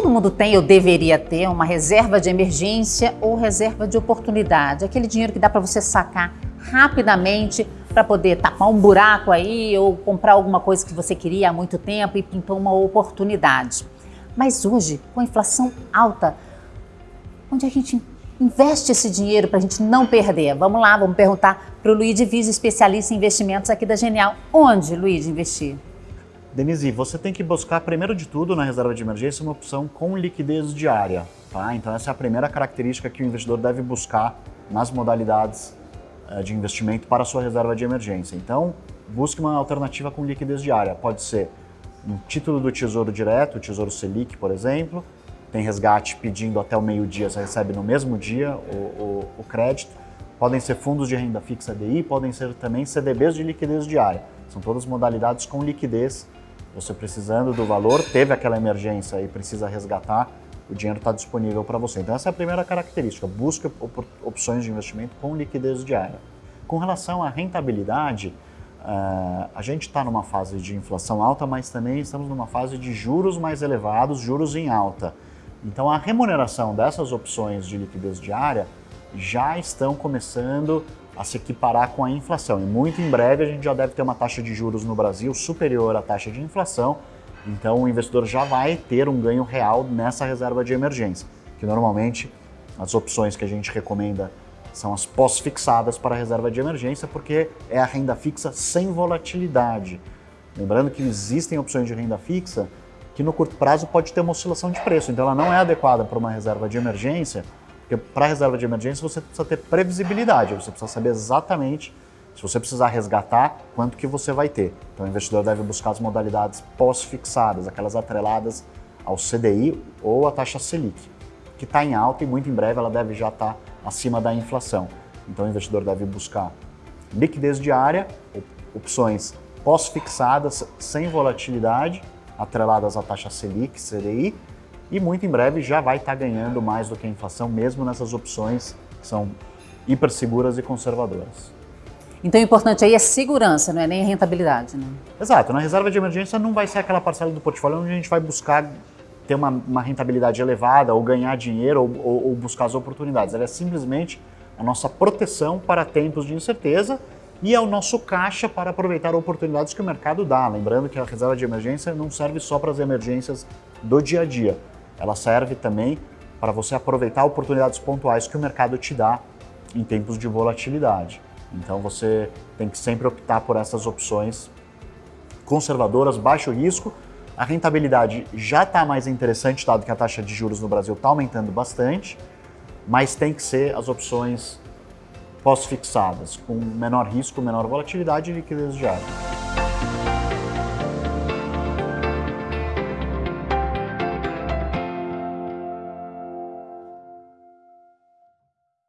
Todo mundo tem ou deveria ter uma reserva de emergência ou reserva de oportunidade, aquele dinheiro que dá para você sacar rapidamente para poder tapar um buraco aí ou comprar alguma coisa que você queria há muito tempo e pintou uma oportunidade. Mas hoje, com a inflação alta, onde a gente investe esse dinheiro para a gente não perder? Vamos lá, vamos perguntar para o Luiz Divise, especialista em investimentos aqui da Genial. Onde, Luiz, investir? Denise, você tem que buscar, primeiro de tudo, na reserva de emergência, uma opção com liquidez diária. Tá? Então essa é a primeira característica que o investidor deve buscar nas modalidades uh, de investimento para a sua reserva de emergência. Então, busque uma alternativa com liquidez diária. Pode ser um título do Tesouro Direto, o Tesouro Selic, por exemplo, tem resgate pedindo até o meio-dia, você recebe no mesmo dia o, o, o crédito. Podem ser fundos de renda fixa DI, podem ser também CDBs de liquidez diária. São todas modalidades com liquidez você precisando do valor, teve aquela emergência e precisa resgatar, o dinheiro está disponível para você. Então essa é a primeira característica, busque opções de investimento com liquidez diária. Com relação à rentabilidade, uh, a gente está numa fase de inflação alta, mas também estamos numa fase de juros mais elevados, juros em alta. Então a remuneração dessas opções de liquidez diária já estão começando a se equiparar com a inflação. E muito em breve a gente já deve ter uma taxa de juros no Brasil superior à taxa de inflação, então o investidor já vai ter um ganho real nessa reserva de emergência, que normalmente as opções que a gente recomenda são as pós-fixadas para a reserva de emergência, porque é a renda fixa sem volatilidade. Lembrando que existem opções de renda fixa que no curto prazo pode ter uma oscilação de preço, então ela não é adequada para uma reserva de emergência, porque para reserva de emergência você precisa ter previsibilidade, você precisa saber exatamente se você precisar resgatar, quanto que você vai ter. Então o investidor deve buscar as modalidades pós-fixadas, aquelas atreladas ao CDI ou à taxa Selic, que está em alta e muito em breve ela deve já estar tá acima da inflação. Então o investidor deve buscar liquidez diária, opções pós-fixadas sem volatilidade, atreladas à taxa Selic, CDI, e muito em breve já vai estar tá ganhando mais do que a inflação, mesmo nessas opções que são hiper seguras e conservadoras. Então o importante aí é segurança, não é nem a rentabilidade, né? Exato, na reserva de emergência não vai ser aquela parcela do portfólio onde a gente vai buscar ter uma, uma rentabilidade elevada ou ganhar dinheiro ou, ou, ou buscar as oportunidades. Ela é simplesmente a nossa proteção para tempos de incerteza e é o nosso caixa para aproveitar oportunidades que o mercado dá. Lembrando que a reserva de emergência não serve só para as emergências do dia a dia ela serve também para você aproveitar oportunidades pontuais que o mercado te dá em tempos de volatilidade. Então você tem que sempre optar por essas opções conservadoras, baixo risco. A rentabilidade já está mais interessante, dado que a taxa de juros no Brasil está aumentando bastante, mas tem que ser as opções pós-fixadas, com menor risco, menor volatilidade e liquidez diária.